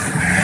Mm-hmm.